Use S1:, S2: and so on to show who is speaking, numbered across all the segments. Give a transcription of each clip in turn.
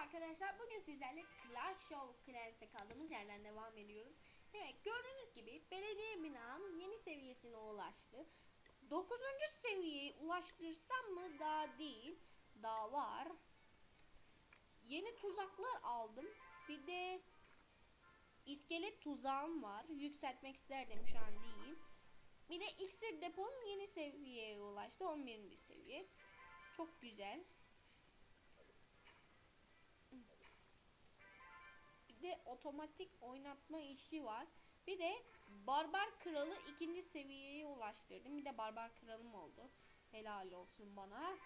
S1: arkadaşlar bugün sizlerle Clash of Clans'te kaldığımız yerden devam ediyoruz. Evet gördüğünüz gibi belediye binam yeni seviyesine ulaştı. 9. seviyeye ulaştırsam mı daha değil. Daha var. Yeni tuzaklar aldım. Bir de iskelet tuzağım var. Yükseltmek isterdim şu an değil. Bir de iksir depom yeni seviyeye ulaştı. 11. seviye. Çok güzel. De otomatik oynatma işi var. Bir de Barbar Kralı ikinci seviyeye ulaştırdım. Bir de Barbar Kralım oldu. Helal olsun bana.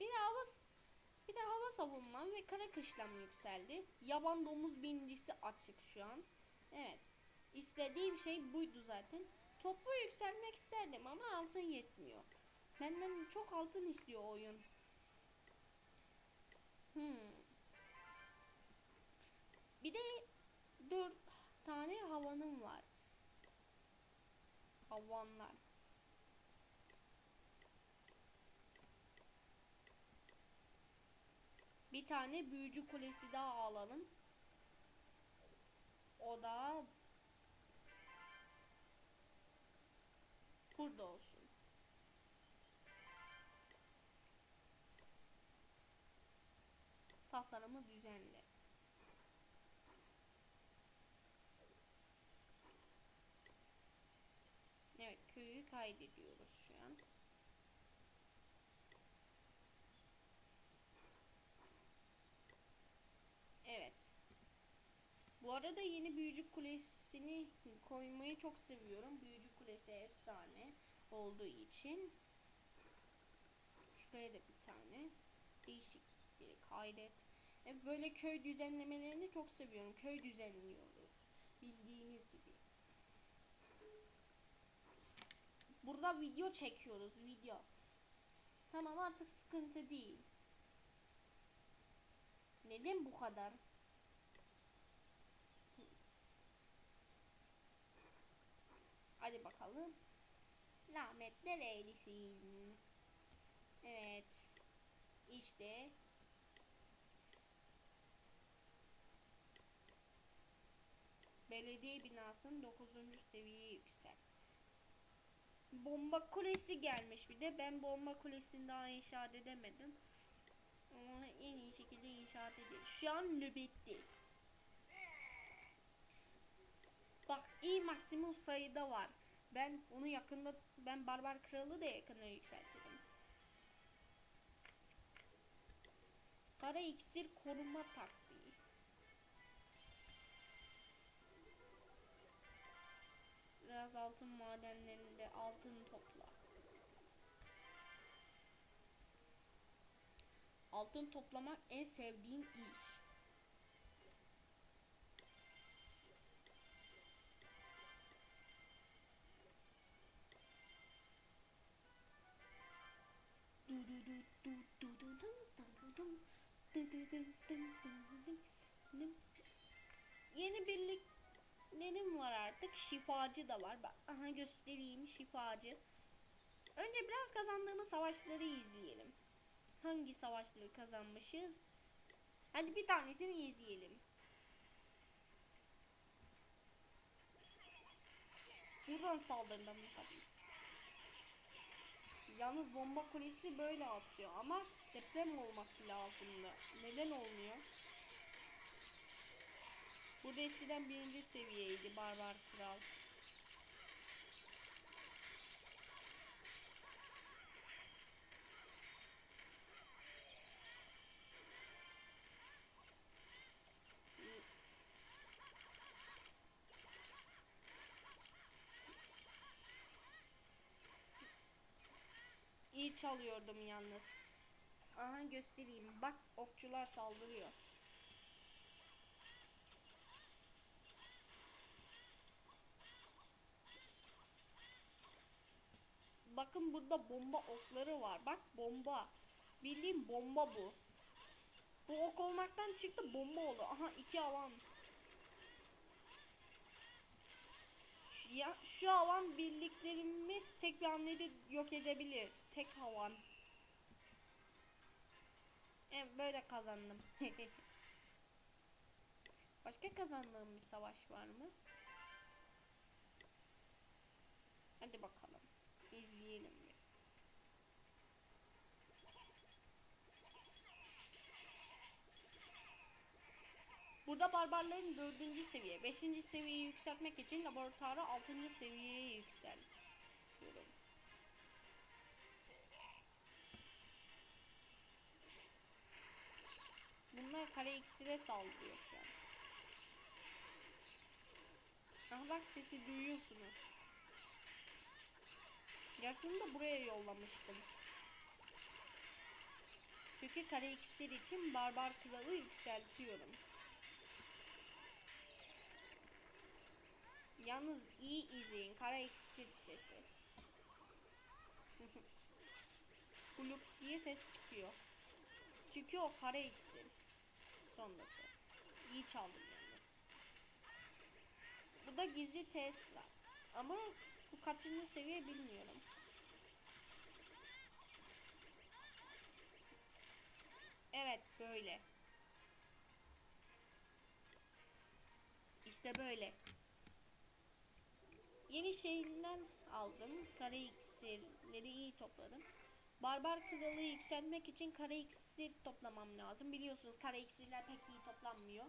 S1: Bir de hava bir de hava savunmam ve kara kışlam yükseldi. Yaban domuz birincisi açık şu an. Evet. İstediğim şey buydu zaten. Topu yükselmek isterdim ama altın yetmiyor. Benden çok altın istiyor oyun. Havanım var. Havanlar. Bir tane büyücü kulesi daha alalım. O da burada olsun. Tasarımı düzenle. Evet köyü kaydediyoruz şu an. Evet. Bu arada yeni büyücü kulesini koymayı çok seviyorum. Büyücü kulesi efsane olduğu için. Şuraya da bir tane değişik bir kaydet. E, böyle köy düzenlemelerini çok seviyorum. Köy düzenliyoruz. Bildiğiniz gibi. Burada video çekiyoruz video. Tamam artık sıkıntı değil. Neden bu kadar? Hadi bakalım. Lahmetler eylesin. Evet. İşte. Belediye binasının 9. seviyeye yüksel. Bomba kulesi gelmiş bir de. Ben bomba kulesini daha inşaat edemedim. Ama en iyi şekilde inşaat edeyim. Şu an nöbette. Bak iyi maksimum sayıda var. Ben onu yakında ben barbar kralı da yakında yükseltirim. Kara iksir koruma taktiği. Biraz altın madenlerinde altın topla. Altın toplamak en sevdiğim iş. Yeni birliklerim var artık. Şifacı da var. Bak, aha göstereyim şifacı. Önce biraz kazandığımız savaşları izleyelim. Hangi savaşları kazanmışız? Hadi bir tanesini izleyelim. Buradan saldırdım tabii. Yalnız bomba kulesi böyle atıyor ama deprem olması lazımdı. Neden olmuyor? Burada eskiden birinci seviyeydi Barbar Kral. İyi çalıyordum yalnız. Aha göstereyim. Bak okçular saldırıyor. Bakın burada bomba okları var. Bak bomba. Bildiğim bomba bu. Bu ok olmaktan çıktı bomba oldu. Aha iki alan. Ya şu havan birliklerimi tek bir hamlede yok edebilir. Tek havan. Evet böyle kazandım. Başka kazandığım bir savaş var mı? Hadi bakalım. İzleyelim. Burada barbarların dördüncü seviye, beşinci seviyeyi yükseltmek için laboratuvarı altıncı seviyeye yükseltiyorum. Bunlar kare iksire saldırıyor şu an. Aha bak sesi duyuyorsunuz. Yarısını da buraya yollamıştım. Çünkü kare iksir için barbar kralı yükseltiyorum. Yalnız iyi izleyin. Kara iksir sitesi. Kulüp diye ses çıkıyor. Çünkü o kara iksir. Sonrası. İyi çaldım yalnız. Bu da gizli Tesla. Ama bu kaçıncı seviye bilmiyorum. Evet böyle. İşte böyle. Yeni şehirler aldım. Kara iksirleri iyi topladım. Barbar kralı yükseltmek için kara iksir toplamam lazım. Biliyorsunuz kara iksirler pek iyi toplanmıyor.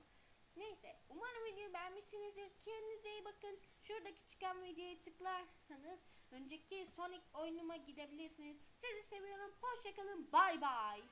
S1: Neyse umarım videoyu beğenmişsinizdir. Kendinize iyi bakın. Şuradaki çıkan videoya tıklarsanız önceki Sonic oyunuma gidebilirsiniz. Sizi seviyorum. Hoşçakalın. Bay bay.